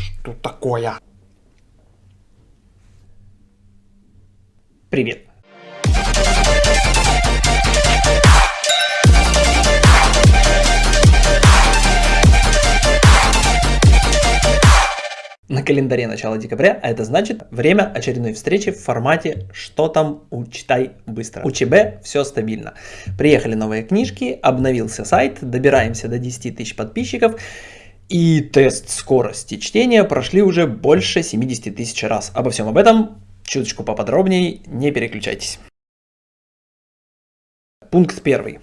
Что такое? Привет. На календаре начало декабря, а это значит время очередной встречи в формате «Что там? Учитай быстро». У ЧБ все стабильно. Приехали новые книжки, обновился сайт, добираемся до 10 тысяч подписчиков и тест скорости чтения прошли уже больше 70 тысяч раз. Обо всем об этом чуточку поподробнее, не переключайтесь. Пункт первый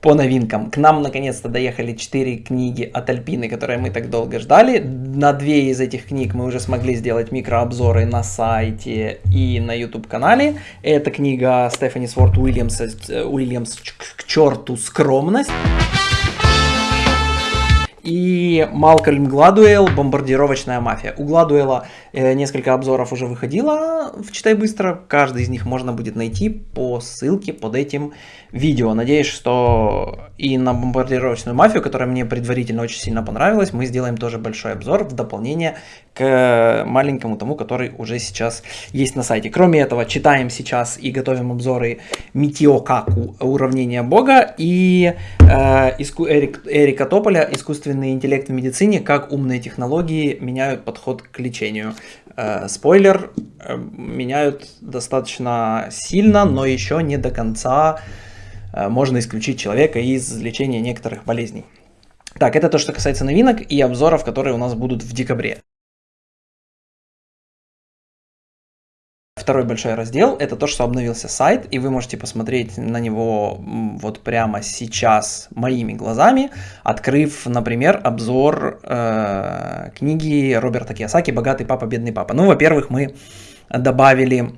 по новинкам. К нам наконец-то доехали 4 книги от Альпины, которые мы так долго ждали. На две из этих книг мы уже смогли сделать микрообзоры на сайте и на YouTube-канале. Это книга Стефани Сворт Уильямс, э, Уильямс «К черту скромность» и Малкольм Гладуэлл «Бомбардировочная мафия». У Гладуэлла э, несколько обзоров уже выходило в «Читай быстро». Каждый из них можно будет найти по ссылке под этим видео. Надеюсь, что и на «Бомбардировочную мафию», которая мне предварительно очень сильно понравилась, мы сделаем тоже большой обзор в дополнение к маленькому тому, который уже сейчас есть на сайте. Кроме этого, читаем сейчас и готовим обзоры Митиокаку «Уравнение Бога» и э, Эрик, Эрика Тополя «Искусственный интеллект в медицине. Как умные технологии меняют подход к лечению». Э, спойлер, э, меняют достаточно сильно, но еще не до конца э, можно исключить человека из лечения некоторых болезней. Так, это то, что касается новинок и обзоров, которые у нас будут в декабре. Второй большой раздел – это то, что обновился сайт, и вы можете посмотреть на него вот прямо сейчас моими глазами, открыв, например, обзор э, книги Роберта Кiyosaki «Богатый папа, бедный папа». Ну, во-первых, мы добавили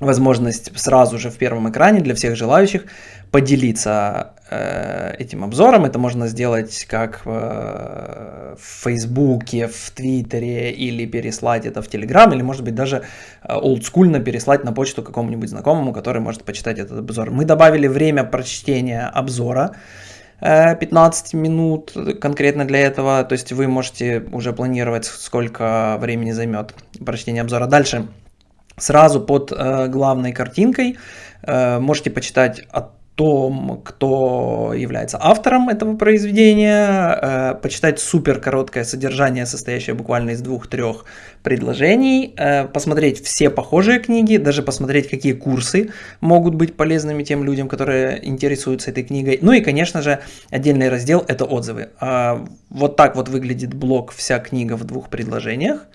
возможность сразу же в первом экране для всех желающих поделиться э, этим обзором. Это можно сделать как э, в Фейсбуке, в Твиттере или переслать это в Телеграм, или может быть даже э, олдскульно переслать на почту какому-нибудь знакомому, который может почитать этот обзор. Мы добавили время прочтения обзора. 15 э, минут конкретно для этого, то есть вы можете уже планировать, сколько времени займет прочтение обзора. Дальше сразу под э, главной картинкой э, можете почитать о том, кто является автором этого произведения, э, почитать супер короткое содержание, состоящее буквально из двух-трех предложений, э, посмотреть все похожие книги, даже посмотреть, какие курсы могут быть полезными тем людям, которые интересуются этой книгой. Ну и, конечно же, отдельный раздел – это отзывы. Э, вот так вот выглядит блок «Вся книга в двух предложениях».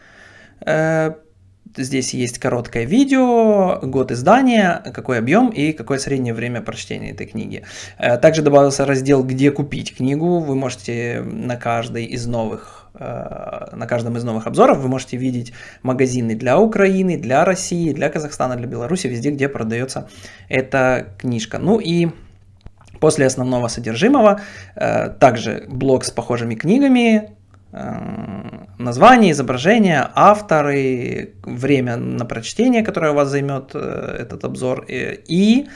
Здесь есть короткое видео, год издания, какой объем и какое среднее время прочтения этой книги. Э, также добавился раздел «Где купить книгу». Вы можете на каждой из новых э, на каждом из новых обзоров вы можете видеть магазины для Украины, для России, для Казахстана, для Беларуси, везде, где продается эта книжка. Ну и после основного содержимого э, также блок с похожими книгами, название, изображение, авторы, время на прочтение, которое у вас займет э, этот обзор, и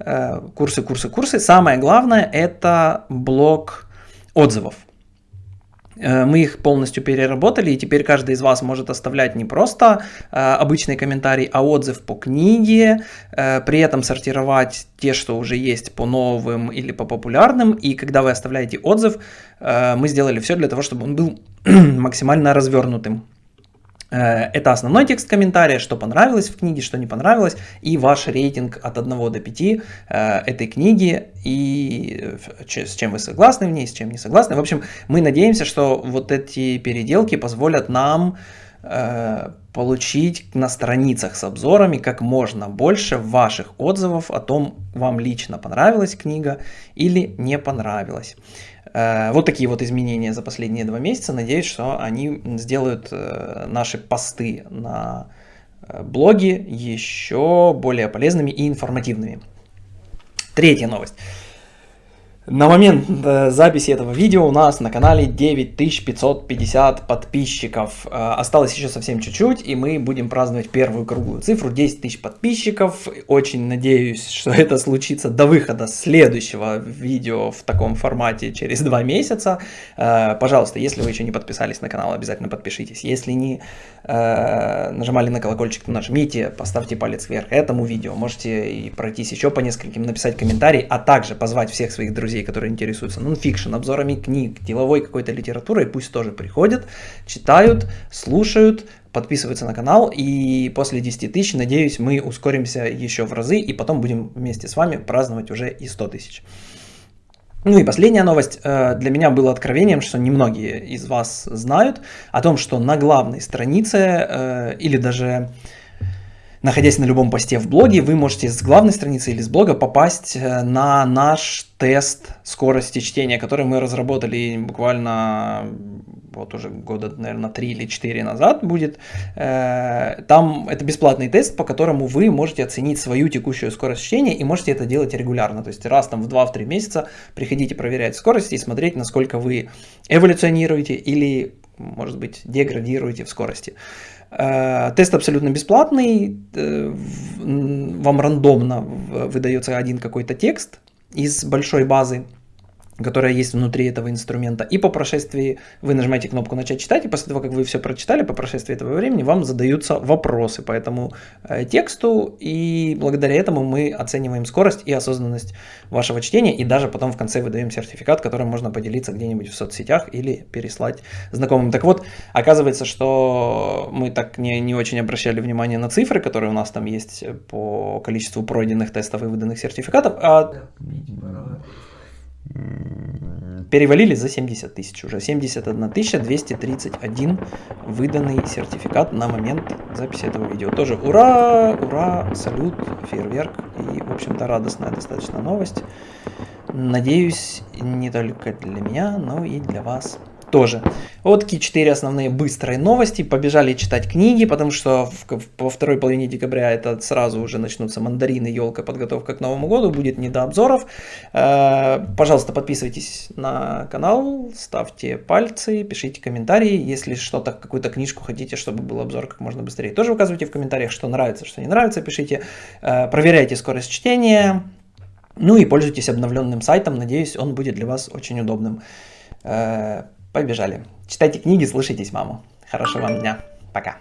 э, курсы, курсы, курсы. Самое главное это блок отзывов. Э, мы их полностью переработали, и теперь каждый из вас может оставлять не просто э, обычный комментарий, а отзыв по книге, э, при этом сортировать те, что уже есть по новым или по популярным, и когда вы оставляете отзыв, мы сделали все для того, чтобы он был максимально развернутым. Э, это основной текст комментария, что понравилось в книге, что не понравилось, и ваш рейтинг от 1 до 5 э, этой книги, и с чем вы согласны в ней, с чем не согласны. В общем, мы надеемся, что вот эти переделки позволят нам э, получить на страницах с обзорами как можно больше ваших отзывов о том, вам лично понравилась книга или не понравилась. Э, вот такие вот изменения за последние два месяца. Надеюсь, что они сделают э, наши посты на э, блоге еще более полезными и информативными. Третья новость. На момент э, записи этого видео у нас на канале 9550 подписчиков. Э, осталось еще совсем чуть-чуть, и мы будем праздновать первую круглую цифру 10 тысяч подписчиков. Очень надеюсь, что это случится до выхода следующего видео в таком формате через два месяца. Э, пожалуйста, если вы еще не подписались на канал, обязательно подпишитесь. Если не нажимали на колокольчик, то нажмите, поставьте палец вверх этому видео. Можете и пройтись еще по нескольким, написать комментарий, а также позвать всех своих друзей друзей, которые интересуются нонфикшн, обзорами книг, деловой какой-то литературой, пусть тоже приходят, читают, слушают, подписываются на канал, и после 10 тысяч, надеюсь, мы ускоримся еще в разы, и потом будем вместе с вами праздновать уже и 100 тысяч. Ну и последняя новость э, для меня было откровением, что немногие из вас знают о том, что на главной странице э, или даже находясь на любом посте в блоге, вы можете с главной страницы или с блога попасть э, на наш тест скорости чтения, который мы разработали буквально вот уже года, наверное, 3 или 4 назад будет. Э, там это бесплатный тест, по которому вы можете оценить свою текущую скорость чтения и можете это делать регулярно. То есть раз там в 2-3 месяца приходите проверять скорость и смотреть, насколько вы эволюционируете или, может быть, деградируете в скорости. Э, тест абсолютно бесплатный, э, вам рандомно выдается один какой-то текст из большой базы, которая есть внутри этого инструмента. И по прошествии вы нажимаете кнопку «Начать читать», и после того, как вы все прочитали, по прошествии этого времени вам задаются вопросы по этому э, тексту, и благодаря этому мы оцениваем скорость и осознанность вашего чтения, и даже потом в конце выдаем сертификат, которым можно поделиться где-нибудь в соцсетях или переслать знакомым. Так вот, оказывается, что мы так не, не очень обращали внимание на цифры, которые у нас там есть по количеству пройденных тестов и выданных сертификатов, а перевалили за 70 тысяч уже. 71 231 выданный сертификат на момент записи этого видео. Тоже ура, ура, салют, фейерверк и, в общем-то, радостная достаточно новость. Надеюсь, не только для меня, но и для вас тоже. Вот такие четыре основные быстрые новости. Побежали читать книги, потому что в, во второй половине декабря это сразу уже начнутся мандарины, елка, подготовка к Новому году. Будет не до обзоров. Э, пожалуйста, подписывайтесь на канал, ставьте пальцы, пишите комментарии. Если что-то, какую-то книжку хотите, чтобы был обзор как можно быстрее, тоже указывайте в комментариях, что нравится, что не нравится, пишите. Э, проверяйте скорость чтения. Ну и пользуйтесь обновленным сайтом. Надеюсь, он будет для вас очень удобным. Побежали. Читайте книги, слушайтесь маму. Хорошего вам дня. Пока.